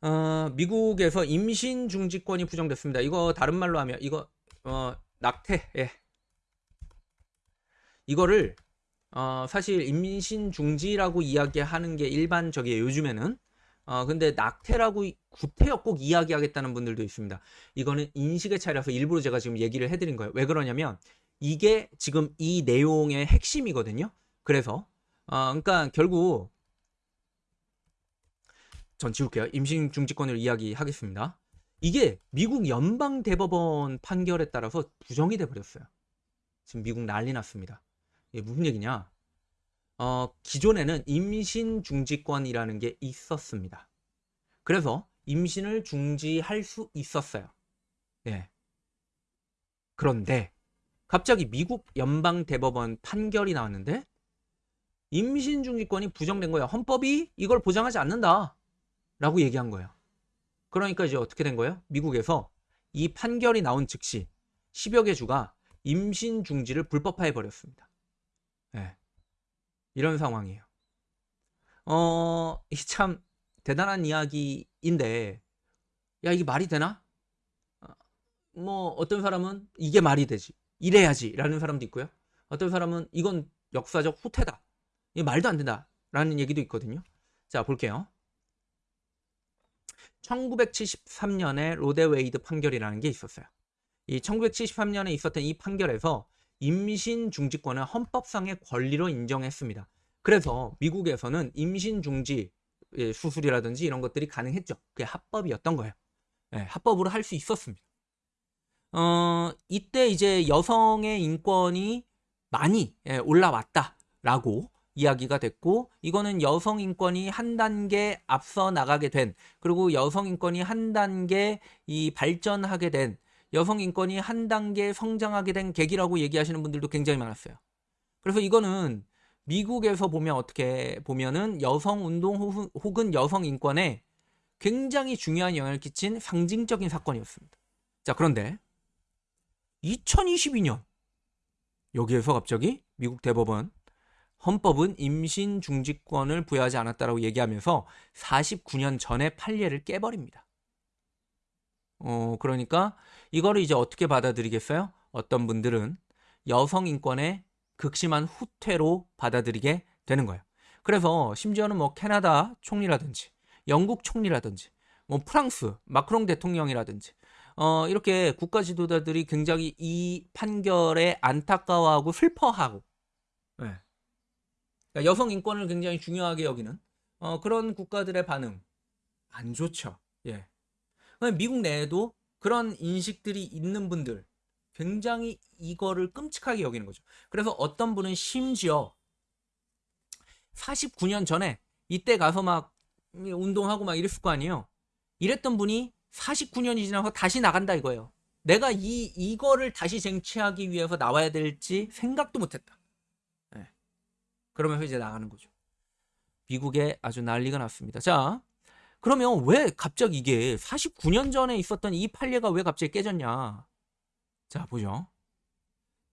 어, 미국에서 임신 중지권이 부정됐습니다. 이거 다른 말로 하면 이거 어, 낙태. 예. 이거를 어, 사실 임신 중지라고 이야기하는 게 일반적이에요. 요즘에는. 어, 근데 낙태라고 구태여 꼭 이야기하겠다는 분들도 있습니다. 이거는 인식의 차이라서 일부러 제가 지금 얘기를 해드린 거예요. 왜 그러냐면 이게 지금 이 내용의 핵심이거든요. 그래서 어, 그러니까 결국 전 지울게요. 임신 중지권을 이야기하겠습니다. 이게 미국 연방 대법원 판결에 따라서 부정이 돼 버렸어요. 지금 미국 난리 났습니다. 이게 무슨 얘기냐? 어, 기존에는 임신 중지권이라는 게 있었습니다. 그래서 임신을 중지할 수 있었어요. 예. 그런데 갑자기 미국 연방 대법원 판결이 나왔는데 임신 중지권이 부정된 거예요. 헌법이 이걸 보장하지 않는다. 라고 얘기한 거예요. 그러니까 이제 어떻게 된 거예요? 미국에서 이 판결이 나온 즉시 10여 개 주가 임신 중지를 불법화해 버렸습니다. 네. 이런 상황이에요. 어, 참 대단한 이야기인데 야, 이게 말이 되나? 어, 뭐 어떤 사람은 이게 말이 되지. 이래야지 라는 사람도 있고요. 어떤 사람은 이건 역사적 후퇴다. 이게 말도 안 된다. 라는 얘기도 있거든요. 자, 볼게요. 1973년에 로데웨이드 판결이라는 게 있었어요. 이 1973년에 있었던 이 판결에서 임신 중지권을 헌법상의 권리로 인정했습니다. 그래서 미국에서는 임신 중지 예, 수술이라든지 이런 것들이 가능했죠. 그게 합법이었던 거예요. 네, 합법으로 할 수 있었습니다. 어, 이때 이제 여성의 인권이 많이 예, 올라왔다라고 이야기가 됐고 이거는 여성 인권이 한 단계 앞서 나가게 된 그리고 여성 인권이 한 단계 이 발전하게 된 여성 인권이 한 단계 성장하게 된 계기라고 얘기하시는 분들도 굉장히 많았어요. 그래서 이거는 미국에서 보면 어떻게 보면은 여성 운동 혹은 여성 인권에 굉장히 중요한 영향을 끼친 상징적인 사건이었습니다. 자, 그런데 2022년 여기에서 갑자기 미국 대법원 헌법은 임신 중지권을 부여하지 않았다라고 얘기하면서 49년 전에 판례를 깨버립니다. 어, 그러니까 이거를 이제 어떻게 받아들이겠어요? 어떤 분들은 여성 인권의 극심한 후퇴로 받아들이게 되는 거예요. 그래서 심지어는 뭐 캐나다 총리라든지 영국 총리라든지 뭐 프랑스 마크롱 대통령이라든지 어, 이렇게 국가 지도자들이 굉장히 이 판결에 안타까워하고 슬퍼하고 네. 그러니까 여성 인권을 굉장히 중요하게 여기는 어, 그런 국가들의 반응 안 좋죠. 예. 미국 내에도 그런 인식들이 있는 분들 굉장히 이거를 끔찍하게 여기는 거죠. 그래서 어떤 분은 심지어 49년 전에 이때 가서 막 운동하고 막 이랬을 거 아니에요. 이랬던 분이 49년이 지나서 다시 나간다 이거예요. 내가 이 이거를 다시 쟁취하기 위해서 나와야 될지 생각도 못했다. 그러면서 이제 나가는 거죠. 미국에 아주 난리가 났습니다. 자, 그러면 왜 갑자기 이게 49년 전에 있었던 이 판례가 왜 갑자기 깨졌냐? 자, 보죠.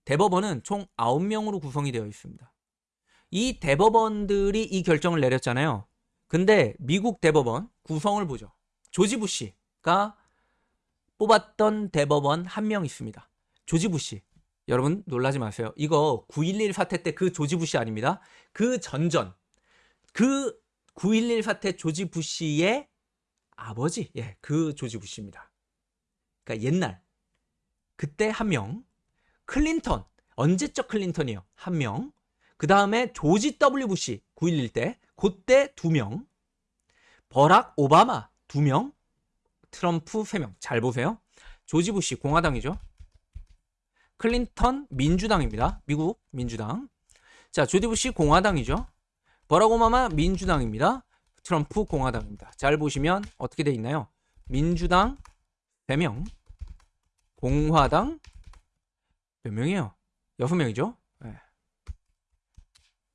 대법원은 총 9명으로 구성이 되어 있습니다. 이 대법원들이 이 결정을 내렸잖아요. 근데 미국 대법원 구성을 보죠. 조지 부시가 뽑았던 대법원 한 명 있습니다. 조지 부시. 여러분 놀라지 마세요. 이거 9.11 사태 때 그 조지 부시 아닙니다. 그 전전 그 9.11 사태 조지 부시의 아버지 예, 그 조지 부시입니다. 그러니까 옛날 그때 한 명, 클린턴 언제적 클린턴이요 한 명, 그 다음에 조지 W 부시 9.11 때 그때 두 명, 버락 오바마 두 명, 트럼프 세 명. 잘 보세요. 조지 부시 공화당이죠. 클린턴 민주당입니다. 미국 민주당. 자, 조디 부시 공화당이죠. 버락 오바마 민주당입니다. 트럼프 공화당입니다. 잘 보시면 어떻게 돼 있나요? 민주당 3명, 공화당 몇 명이에요? 6명이죠? 네.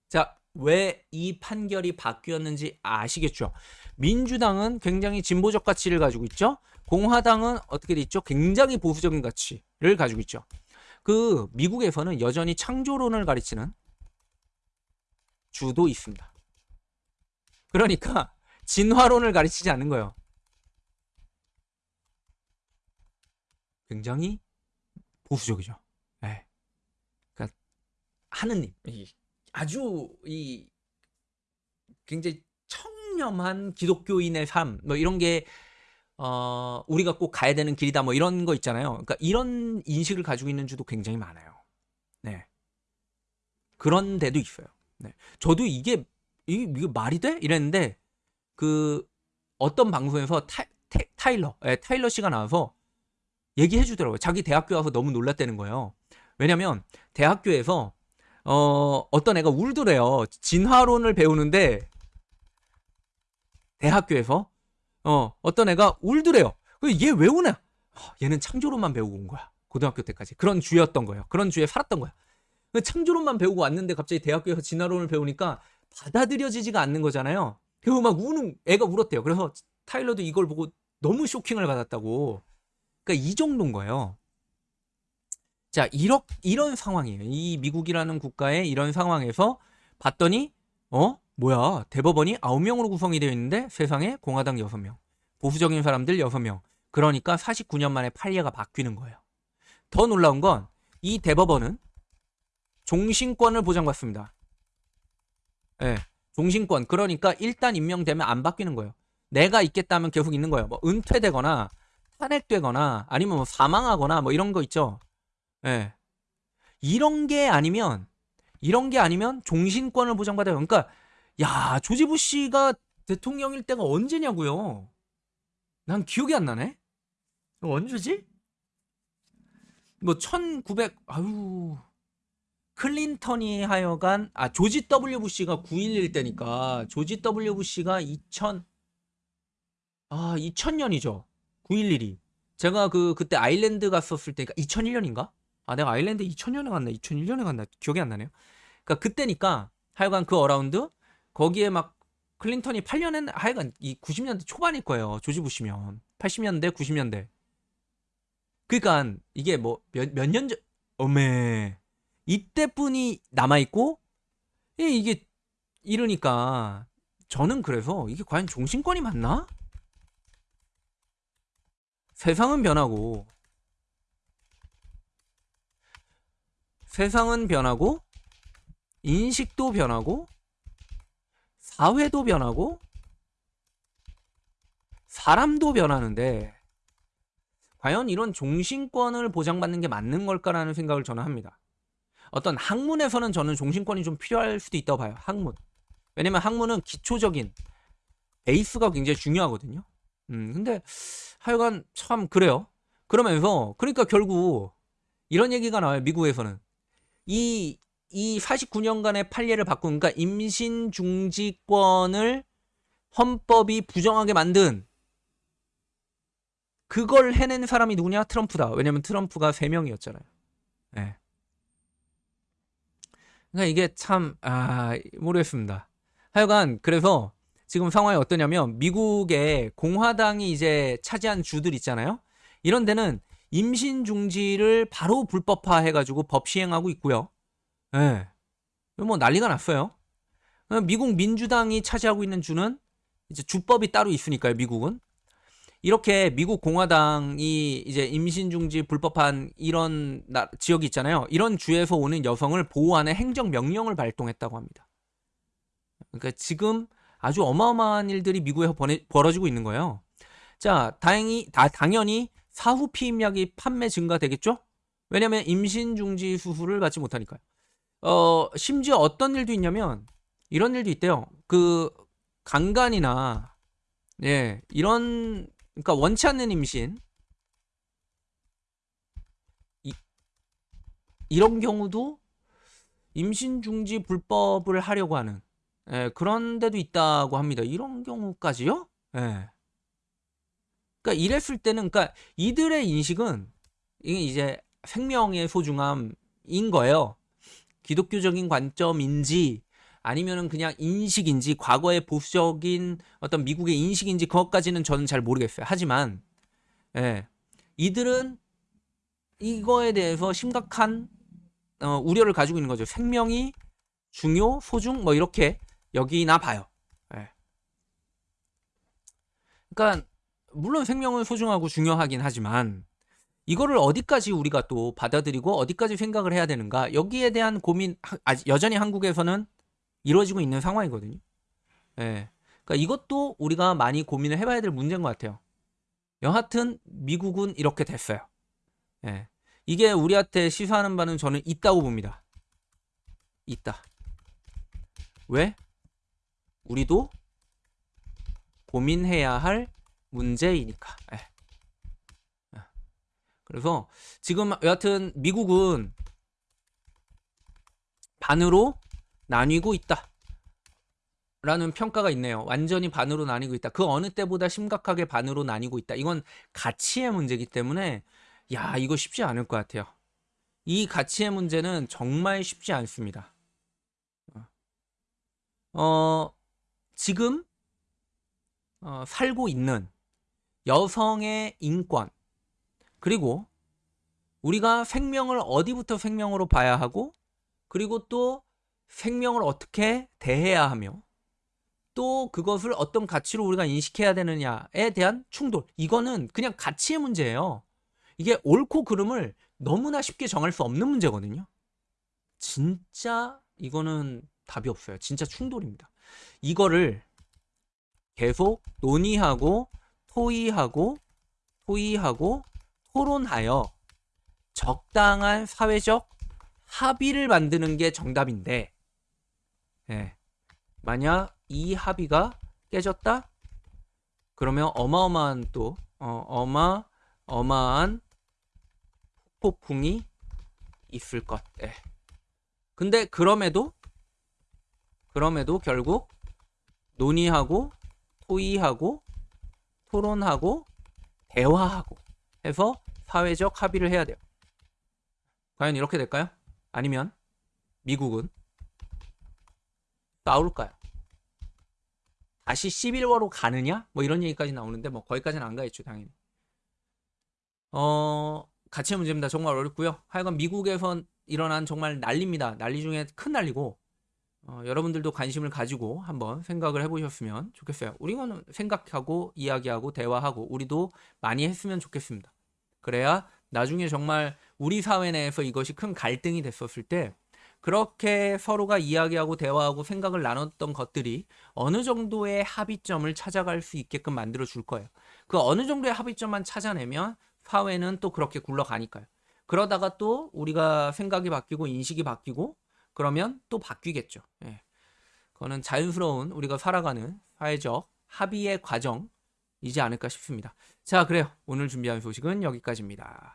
자, 왜 이 판결이 바뀌었는지 아시겠죠? 민주당은 굉장히 진보적 가치를 가지고 있죠. 공화당은 어떻게 돼 있죠? 굉장히 보수적인 가치를 가지고 있죠. 그 미국에서는 여전히 창조론을 가르치는 주도 있습니다. 그러니까 진화론을 가르치지 않는 거예요. 굉장히 보수적이죠. 네. 그러니까 하느님 아주 이 굉장히 청렴한 기독교인의 삶 뭐 이런 게 어, 우리가 꼭 가야 되는 길이다 뭐 이런 거 있잖아요. 그러니까 이런 인식을 가지고 있는 주도 굉장히 많아요. 네. 그런 데도 있어요. 네. 저도 이게 이게, 이게 말이 돼? 이랬는데 그 어떤 방송에서 타, 타 일러 예, 타일러 씨가 나와서 얘기해 주더라고요. 자기 대학교 와서 너무 놀랐다는 거예요. 왜냐면 대학교에서 어, 어떤 애가 울더래요. 진화론을 배우는데 대학교에서 어, 어떤 애가 울더래요. 얘 왜 우냐? 얘는 창조론만 배우고 온 거야. 고등학교 때까지. 그런 주였던 거예요. 그런 주에 살았던 거야. 창조론만 배우고 왔는데 갑자기 대학교에서 진화론을 배우니까 받아들여지지가 않는 거잖아요. 그리고 막 우는 애가 울었대요. 그래서 타일러도 이걸 보고 너무 쇼킹을 받았다고. 그러니까 이 정도인 거예요. 자, 이런 이런 상황이에요. 이 미국이라는 국가의 이런 상황에서 봤더니 어? 뭐야? 대법원이 9명으로 구성이 되어 있는데 세상에 공화당 6명. 보수적인 사람들 6명. 그러니까 49년 만에 판례가 바뀌는 거예요. 더 놀라운 건 이 대법원은 종신권을 보장받습니다. 예. 네, 종신권. 그러니까 일단 임명되면 안 바뀌는 거예요. 내가 있겠다면 계속 있는 거예요. 뭐 은퇴되거나 탄핵되거나 아니면 뭐 사망하거나 뭐 이런 거 있죠. 예. 네. 이런 게 아니면 이런 게 아니면 종신권을 보장받아요. 그러니까 야, 조지 부시가 대통령일 때가 언제냐고요? 난 기억이 안 나네. 언제지? 뭐 1900, 아유. 클린턴이 하여간, 아, 조지 W 부시가 9.11 때니까, 조지 W 부시가 2000, 아, 2000년이죠. 9.11이. 제가 그, 그때 아일랜드 갔었을 때니까, 2001년인가? 아, 내가 아일랜드 2000년에 갔나? 2001년에 갔나? 기억이 안 나네요. 그니까 그때니까, 하여간 그 around, 거기에 막 클린턴이 8년에 하여간 이 90년대 초반일 거예요. 조지 부시면 80년대, 90년대. 그러니까 이게 뭐몇몇년 전, 어메 이때뿐이 남아 있고 이게 이러니까 저는 그래서 이게 과연 종신권이 맞나? 세상은 변하고 세상은 변하고 인식도 변하고 사회도 변하고 사람도 변하는데 과연 이런 종신권을 보장받는 게 맞는 걸까라는 생각을 저는 합니다. 어떤 학문에서는 저는 종신권이 좀 필요할 수도 있다고 봐요. 학문. 왜냐면 학문은 기초적인 베이스가 굉장히 중요하거든요. 음, 근데 하여간 참 그래요. 그러면서 그러니까 결국 이런 얘기가 나와요. 미국에서는 이 이 49년간의 판례를 바꾼 그러니까 임신 중지권을 헌법이 부정하게 만든 그걸 해낸 사람이 누구냐? 트럼프다. 왜냐면 트럼프가 3명이었잖아요. 네. 예. 그러니까 이게 참, 아, 모르겠습니다. 하여간, 그래서 지금 상황이 어떠냐면, 미국의 공화당이 이제 차지한 주들 있잖아요? 이런 데는 임신 중지를 바로 불법화 해가지고 법 시행하고 있고요. 예. 네. 뭐 난리가 났어요. 미국 민주당이 차지하고 있는 주는 이제 주법이 따로 있으니까요, 미국은. 이렇게 미국 공화당이 이제 임신 중지 불법한 이런 나, 지역이 있잖아요. 이런 주에서 오는 여성을 보호하는 행정 명령을 발동했다고 합니다. 그러니까 지금 아주 어마어마한 일들이 미국에서 번해, 벌어지고 있는 거예요. 자, 다행히 다 당연히 사후 피임약이 판매 증가되겠죠? 왜냐면 임신 중지 수술을 받지 못하니까요. 어, 심지어 어떤 일도 있냐면 이런 일도 있대요. 그 강간이나 예, 이런 그러니까 원치 않는 임신 이, 이런 경우도 임신 중지 불법을 하려고 하는 예, 그런 데도 있다고 합니다. 이런 경우까지요? 예. 그러니까 이랬을 때는 그러니까 이들의 인식은 이게 이제 생명의 소중함인 거예요. 기독교적인 관점인지 아니면은 그냥 인식인지 과거의 보수적인 어떤 미국의 인식인지 그것까지는 저는 잘 모르겠어요. 하지만 예. 이들은 이거에 대해서 심각한 어, 우려를 가지고 있는 거죠. 생명이 중요, 소중 뭐 이렇게 여기나 봐요. 예. 그러니까 물론 생명은 소중하고 중요하긴 하지만 이거를 어디까지 우리가 또 받아들이고 어디까지 생각을 해야 되는가 여기에 대한 고민 하- 아직 여전히 한국에서는 이루어지고 있는 상황이거든요. 예. 그러니까 이것도 우리가 많이 고민을 해봐야 될 문제인 것 같아요. 여하튼 미국은 이렇게 됐어요. 예. 이게 우리한테 시사하는 바는 저는 있다고 봅니다. 있다. 왜? 우리도 고민해야 할 문제이니까. 예. 예. 그래서 지금 여하튼 미국은 반으로 나뉘고 있다. 라는 평가가 있네요. 완전히 반으로 나뉘고 있다. 그 어느 때보다 심각하게 반으로 나뉘고 있다. 이건 가치의 문제이기 때문에 야, 이거 쉽지 않을 것 같아요. 이 가치의 문제는 정말 쉽지 않습니다. 어, 지금 어, 살고 있는 여성의 인권 그리고 우리가 생명을 어디부터 생명으로 봐야 하고 그리고 또 생명을 어떻게 대해야 하며 또 그것을 어떤 가치로 우리가 인식해야 되느냐에 대한 충돌 이거는 그냥 가치의 문제예요. 이게 옳고 그름을 너무나 쉽게 정할 수 없는 문제거든요. 진짜 이거는 답이 없어요. 진짜 충돌입니다. 이거를 계속 논의하고 토의하고 토의하고 토론하여 적당한 사회적 합의를 만드는 게 정답인데, 예. 만약 이 합의가 깨졌다? 그러면 어마어마한 또, 어, 어마, 어마한 폭풍이 있을 것. 예. 근데 그럼에도, 그럼에도 결국 논의하고, 토의하고, 토론하고, 대화하고 해서 사회적 합의를 해야 돼요. 과연 이렇게 될까요? 아니면 미국은 싸울까요? 다시 11월로 가느냐? 뭐 이런 얘기까지 나오는데 뭐 거기까지는 안 가겠죠 당연히. 어 가치의 문제입니다. 정말 어렵고요. 하여간 미국에선 일어난 정말 난리입니다. 난리 중에 큰 난리고 어, 여러분들도 관심을 가지고 한번 생각을 해보셨으면 좋겠어요. 우리는 생각하고 이야기하고 대화하고 우리도 많이 했으면 좋겠습니다. 그래야 나중에 정말 우리 사회 내에서 이것이 큰 갈등이 됐었을 때 그렇게 서로가 이야기하고 대화하고 생각을 나눴던 것들이 어느 정도의 합의점을 찾아갈 수 있게끔 만들어 줄 거예요. 그 어느 정도의 합의점만 찾아내면 사회는 또 그렇게 굴러가니까요. 그러다가 또 우리가 생각이 바뀌고 인식이 바뀌고 그러면 또 바뀌겠죠. 예. 그거는 자연스러운 우리가 살아가는 사회적 합의의 과정이지 않을까 싶습니다. 자, 그래요. 오늘 준비한 소식은 여기까지입니다.